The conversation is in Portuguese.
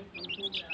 poder.